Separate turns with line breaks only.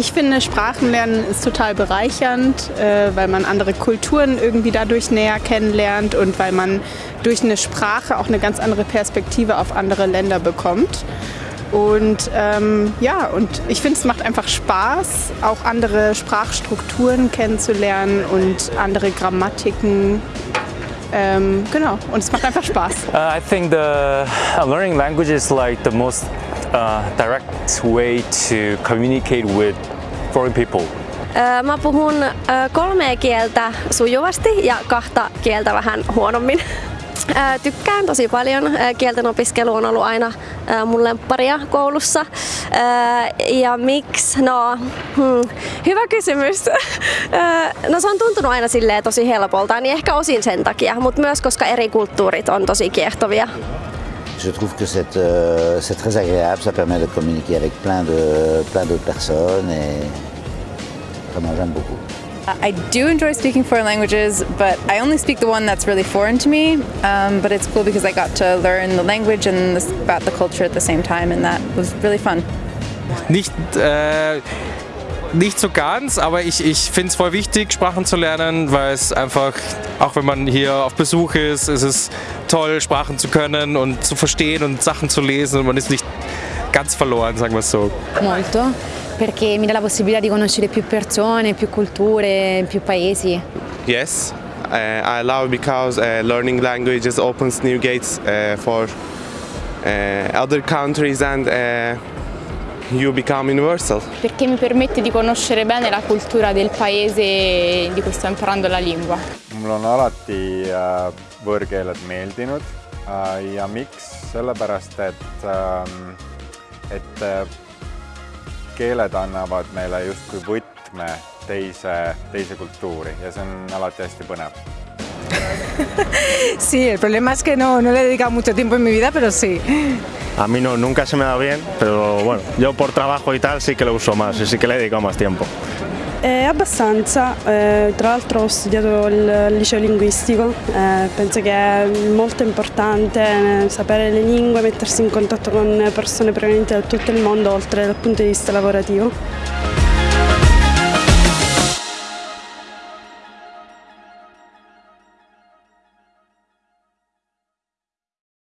Ich finde, Sprachenlernen ist total bereichernd, äh, weil man andere Kulturen irgendwie dadurch näher kennenlernt und weil man durch eine Sprache auch eine ganz andere Perspektive auf andere Länder bekommt. Und ähm, ja, und ich finde, es macht einfach Spaß, auch andere Sprachstrukturen kennenzulernen und andere Grammatiken. Ähm, genau, und es macht einfach Spaß.
Uh, I think the uh, learning language is like the most uh, direct way to communicate with foreign people.
Mä puhun kolmea kieltä sujuvasti ja kahta kieltä vähän huonommin. Tykkään tosi paljon. Kielten opiskelu on ollut aina mun lempparia koulussa. Ja miksi? No, hmm, hyvä kysymys. No se on tuntunut aina silleen tosi helpolta, niin ehkä osin sen takia, mutta myös koska eri kulttuurit on tosi kiehtovia.
Je trouve que c'est euh, très agréable, ça permet de communiquer avec plein de plein d'autres personnes et vraiment j'aime beaucoup.
I do enjoy speaking foreign languages, but I only speak the one that's really foreign to me. Um, but it's cool because I got to learn the language and this, about the culture at the same time, and that was really fun.
Nicht, äh, nicht so ganz, aber ich, ich finde es voll wichtig, Sprachen zu lernen, weil es einfach, auch wenn man hier auf Besuch ist, ist es toll, Sprachen zu können und zu verstehen und Sachen zu lesen und man ist nicht ganz verloren, sagen wir es so.
Molto. perché mi dà la possibilità di conoscere più persone, più culture, più paesi.
Yes, uh, I love because uh, learning languages opens new gates uh, for other countries and you become universal.
Perché mi permette di conoscere bene la cultura del paese di cui sto imparando la lingua.
Mulle on alati võõrkeeled meeldinud ja miks? sellepärast, et, et keeled annavad meile justkui võtme teise, teise kultuuri ja see on alati hästi põnev.
sí, el problema es que no, no le he dedicado mucho tiempo en mi vida, pero sí.
A mí no, nunca se me da bien, pero bueno, yo por trabajo y tal sí que lo uso más y sí que le he dedicado más tiempo.
Eh, abbastanza, eh, tra l'altro ho studiato il liceo linguistico, eh, penso che è molto importante eh, sapere le lingue, mettersi in contatto con persone provenienti da tutto il mondo oltre dal punto di vista lavorativo.